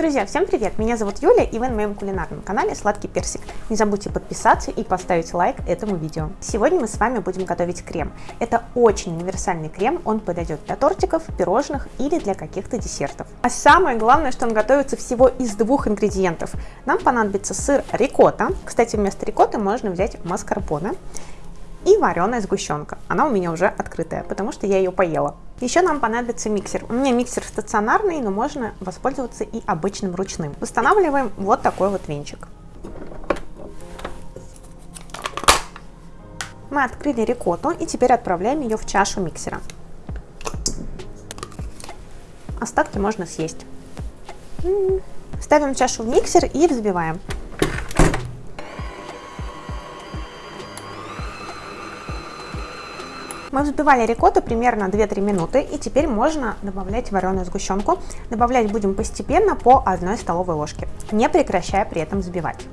Друзья, всем привет! Меня зовут Юля, и вы на моем кулинарном канале Сладкий Персик. Не забудьте подписаться и поставить лайк этому видео. Сегодня мы с вами будем готовить крем. Это очень универсальный крем, он подойдет для тортиков, пирожных или для каких-то десертов. А самое главное, что он готовится всего из двух ингредиентов. Нам понадобится сыр рикотта, кстати, вместо рикотты можно взять маскарпоне, и вареная сгущенка. Она у меня уже открытая, потому что я ее поела. Еще нам понадобится миксер. У меня миксер стационарный, но можно воспользоваться и обычным ручным. Устанавливаем вот такой вот венчик. Мы открыли рикотту и теперь отправляем ее в чашу миксера. Остатки можно съесть. Ставим чашу в миксер и взбиваем. Мы взбивали рикотту примерно 2-3 минуты, и теперь можно добавлять вареную сгущенку. Добавлять будем постепенно по 1 столовой ложке, не прекращая при этом взбивать.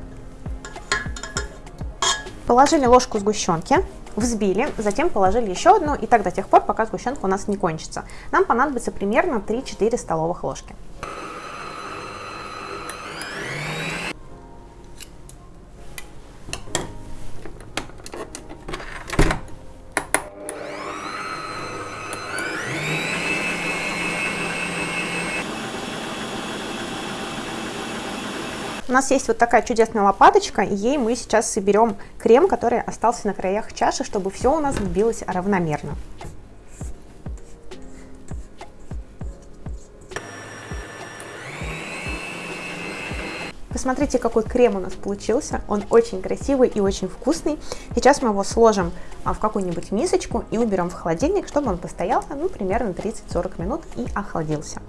Положили ложку сгущенки, взбили, затем положили еще одну, и так до тех пор, пока сгущенка у нас не кончится. Нам понадобится примерно 3-4 столовых ложки. У нас есть вот такая чудесная лопаточка, и ей мы сейчас соберем крем, который остался на краях чаши, чтобы все у нас сбилось равномерно. Посмотрите, какой крем у нас получился. Он очень красивый и очень вкусный. Сейчас мы его сложим а, в какую-нибудь мисочку и уберем в холодильник, чтобы он постоял ну, примерно 30-40 минут и охладился.